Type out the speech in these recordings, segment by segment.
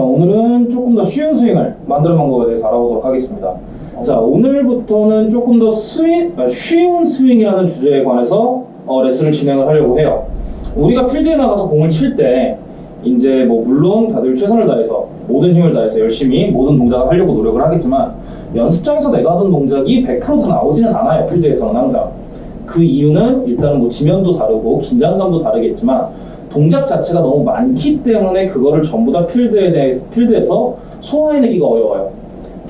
자, 오늘은 조금 더 쉬운 스윙을 만드는 방법에 대해서 알아보도록 하겠습니다. 자, 오늘부터는 조금 더 스윙, 아, 쉬운 스윙이라는 주제에 관해서 어, 레슨을 진행을 하려고 해요. 우리가 필드에 나가서 공을 칠 때, 이제 뭐 물론 다들 최선을 다해서 모든 힘을 다해서 열심히 모든 동작을 하려고 노력을 하겠지만 연습장에서 내가 하던 동작이 100%다 나오지는 않아요. 필드에서는 항상. 그 이유는 일단은 뭐 지면도 다르고 긴장감도 다르겠지만 동작 자체가 너무 많기 때문에 그거를 전부 다 필드에 대해 필드에서 소화해내기가 어려워요.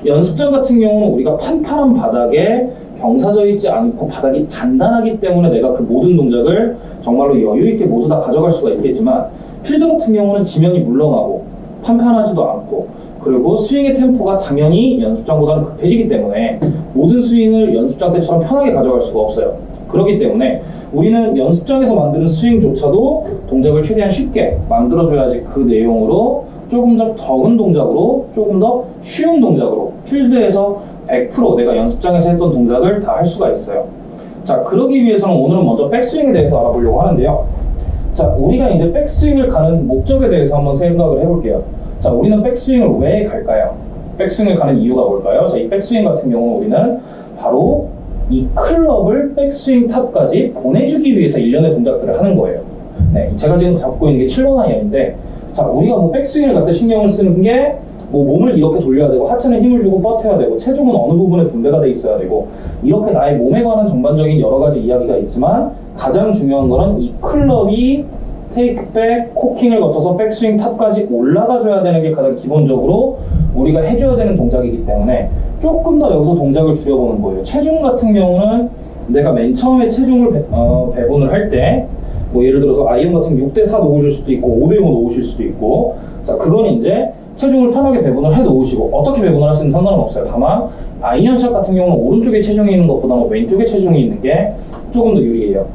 연습장 같은 경우는 우리가 판판한 바닥에 경사져 있지 않고 바닥이 단단하기 때문에 내가 그 모든 동작을 정말로 여유 있게 모두 다 가져갈 수가 있겠지만 필드 같은 경우는 지면이 물렁하고 판판하지도 않고 그리고 스윙의 템포가 당연히 연습장보다는 급해지기 때문에 모든 스윙을 연습장 때처럼 편하게 가져갈 수가 없어요. 그렇기 때문에 우리는 연습장에서 만드는 스윙조차도 동작을 최대한 쉽게 만들어줘야지 그 내용으로 조금 더 적은 동작으로 조금 더 쉬운 동작으로 필드에서 100% 내가 연습장에서 했던 동작을 다 할 수가 있어요. 자, 그러기 위해서는 오늘은 먼저 백스윙에 대해서 알아보려고 하는데요. 자, 우리가 이제 백스윙을 가는 목적에 대해서 한번 생각을 해볼게요. 자, 우리는 백스윙을 왜 갈까요? 백스윙을 가는 이유가 뭘까요? 자, 이 백스윙 같은 경우는 우리는 바로 이 클럽을 백스윙 탑까지 보내주기 위해서 일련의 동작들을 하는 거예요. 네, 제가 지금 잡고 있는 게 7번 아이언인데, 자, 우리가 뭐 백스윙을 갖다 신경을 쓰는 게, 뭐 몸을 이렇게 돌려야 되고, 하체는 힘을 주고 버텨야 되고, 체중은 어느 부분에 분배가 돼 있어야 되고, 이렇게 나의 몸에 관한 전반적인 여러 가지 이야기가 있지만, 가장 중요한 거는 이 클럽이 테이크백, 코킹을 거쳐서 백스윙 탑까지 올라가줘야 되는 게 가장 기본적으로 우리가 해줘야 되는 동작이기 때문에 조금 더 여기서 동작을 줄여보는 거예요. 체중 같은 경우는 내가 맨 처음에 체중을 배, 어, 배분을 할 때, 뭐 예를 들어서 아이언 같은 6대4 놓으실 수도 있고 5대5 놓으실 수도 있고, 자, 그건 이제 체중을 편하게 배분을 해 놓으시고, 어떻게 배분을 하시는 상관은 없어요. 다만, 아이언샷 같은 경우는 오른쪽에 체중이 있는 것보다는 왼쪽에 체중이 있는 게 조금 더 유리해요.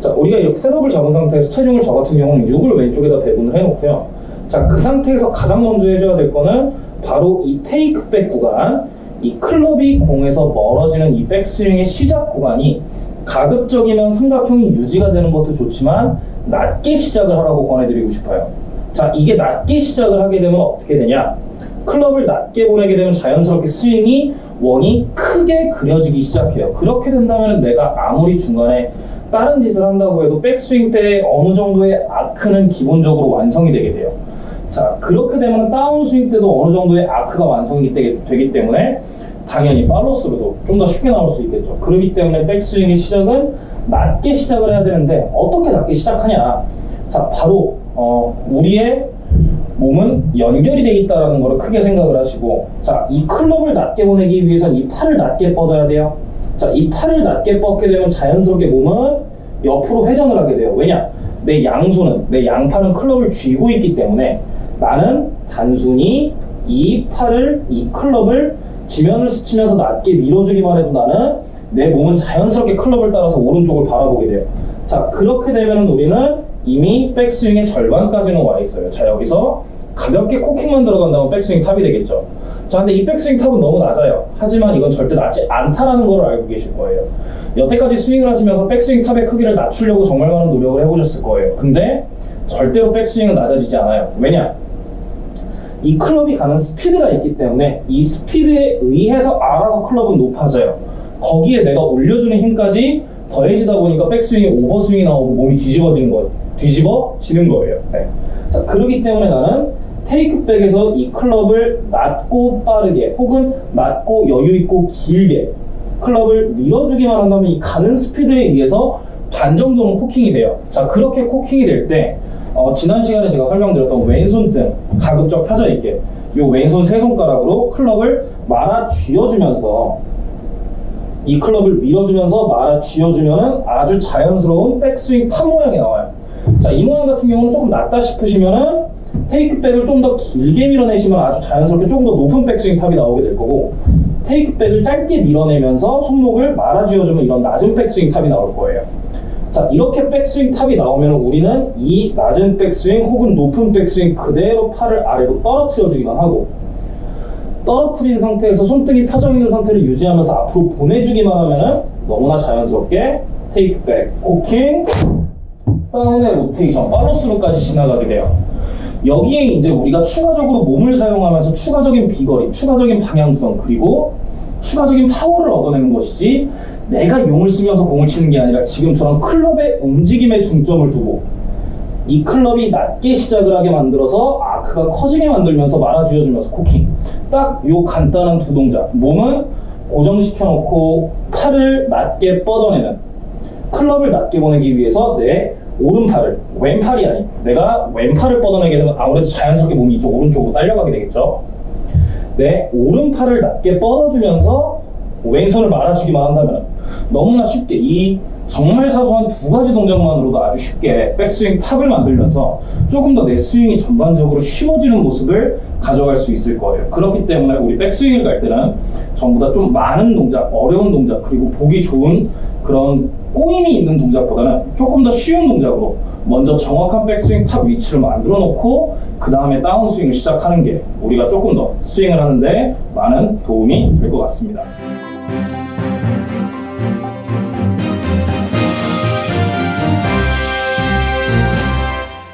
자, 우리가 이렇게 setup을 잡은 상태에서 체중을 저 같은 경우는 6을 왼쪽에다 배분을 해놓고요. 자, 그 상태에서 가장 먼저 해줘야 될 거는 바로 이 테이크백 구간, 이 클럽이 공에서 멀어지는 이 백스윙의 시작 구간이 가급적이면 삼각형이 유지가 되는 것도 좋지만 낮게 시작을 하라고 권해드리고 싶어요. 자, 이게 낮게 시작을 하게 되면 어떻게 되냐? 클럽을 낮게 보내게 되면 자연스럽게 스윙이 원이 크게 그려지기 시작해요. 그렇게 된다면 내가 아무리 중간에 다른 짓을 한다고 해도 백스윙 때 어느 정도의 아크는 기본적으로 완성이 되게 돼요. 자, 그렇게 되면 다운스윙 때도 어느 정도의 아크가 완성이 되기 때문에 당연히 팔로스로도 좀 더 쉽게 나올 수 있겠죠. 그렇기 때문에 백스윙의 시작은 낮게 시작을 해야 되는데 어떻게 낮게 시작하냐? 자, 바로 어, 우리의 몸은 연결이 돼 있다는 것을 크게 생각을 하시고 자, 이 클럽을 낮게 보내기 위해서는 이 팔을 낮게 뻗어야 돼요. 자, 이 팔을 낮게 뻗게 되면 자연스럽게 몸은 옆으로 회전을 하게 돼요. 왜냐? 내 양손은, 내 양팔은 클럽을 쥐고 있기 때문에 나는 단순히 이 팔을, 이 클럽을 지면을 스치면서 낮게 밀어주기만 해도 나는 내 몸은 자연스럽게 클럽을 따라서 오른쪽을 바라보게 돼요. 자, 그렇게 되면 우리는 이미 백스윙의 절반까지는 와 있어요. 자, 여기서 가볍게 코킹만 들어간다면 백스윙 탑이 되겠죠. 자, 근데 이 백스윙 탑은 너무 낮아요. 하지만 이건 절대 낮지 않다라는 걸 알고 계실 거예요. 여태까지 스윙을 하시면서 백스윙 탑의 크기를 낮추려고 정말 많은 노력을 해보셨을 거예요. 근데 절대로 백스윙은 낮아지지 않아요. 왜냐? 이 클럽이 가는 스피드가 있기 때문에 이 스피드에 의해서 알아서 클럽은 높아져요. 거기에 내가 올려주는 힘까지 더해지다 보니까 백스윙이 오버스윙이 나오고 몸이 뒤집어지는 거예요. 뒤집어지는 거예요. 네. 자, 그러기 때문에 나는 테이크백에서 이 클럽을 낮고 빠르게 혹은 낮고 여유있고 길게 클럽을 밀어주기만 한다면 이 가는 스피드에 의해서 반 정도는 코킹이 돼요. 자, 그렇게 코킹이 될 때, 어, 지난 시간에 제가 설명드렸던 왼손 등 가급적 펴져 있게 이 왼손 세 손가락으로 클럽을 말아 쥐어주면서 이 클럽을 밀어주면서 말아 쥐어주면 아주 자연스러운 백스윙 탑 모양이 나와요. 자, 이 모양 같은 경우는 조금 낮다 싶으시면은 테이크백을 좀 더 길게 밀어내시면 아주 자연스럽게 조금 더 높은 백스윙 탑이 나오게 될 거고 테이크백을 짧게 밀어내면서 손목을 말아 쥐어주면 이런 낮은 백스윙 탑이 나올 거예요. 자 이렇게 백스윙 탑이 나오면 우리는 이 낮은 백스윙 혹은 높은 백스윙 그대로 팔을 아래로 떨어뜨려 주기만 하고 떨어뜨린 상태에서 손등이 펴져 있는 상태를 유지하면서 앞으로 보내주기만 하면 너무나 자연스럽게 테이크백, 코킹, 다운의 로테이션, 팔로스루까지 지나가게 돼요. 여기에 이제 우리가 추가적으로 몸을 사용하면서 추가적인 비거리, 추가적인 방향성, 그리고 추가적인 파워를 얻어내는 것이지 내가 용을 쓰면서 공을 치는 게 아니라 지금처럼 클럽의 움직임에 중점을 두고 이 클럽이 낮게 시작을 하게 만들어서 아크가 커지게 만들면서 말아쥐어주면서 코킹. 딱 요 간단한 두 동작. 몸은 고정시켜 놓고 팔을 낮게 뻗어내는. 클럽을 낮게 보내기 위해서 내 오른팔을 왼팔이 아닌 내가 왼팔을 뻗어내게 되면 아무래도 자연스럽게 몸이 이쪽 오른쪽으로 딸려가게 되겠죠? 내 오른팔을 낮게 뻗어주면서 왼손을 말아주기만 한다면 너무나 쉽게 이 정말 사소한 두 가지 동작만으로도 아주 쉽게 백스윙 탑을 만들면서 조금 더 내 스윙이 전반적으로 쉬워지는 모습을 가져갈 수 있을 거예요. 그렇기 때문에 우리 백스윙을 갈 때는 전부 다 좀 많은 동작, 어려운 동작, 그리고 보기 좋은 그런 꼬임이 있는 동작보다는 조금 더 쉬운 동작으로 먼저 정확한 백스윙 탑 위치를 만들어 놓고 그 다음에 다운스윙을 시작하는 게 우리가 조금 더 스윙을 하는데 많은 도움이 될 것 같습니다.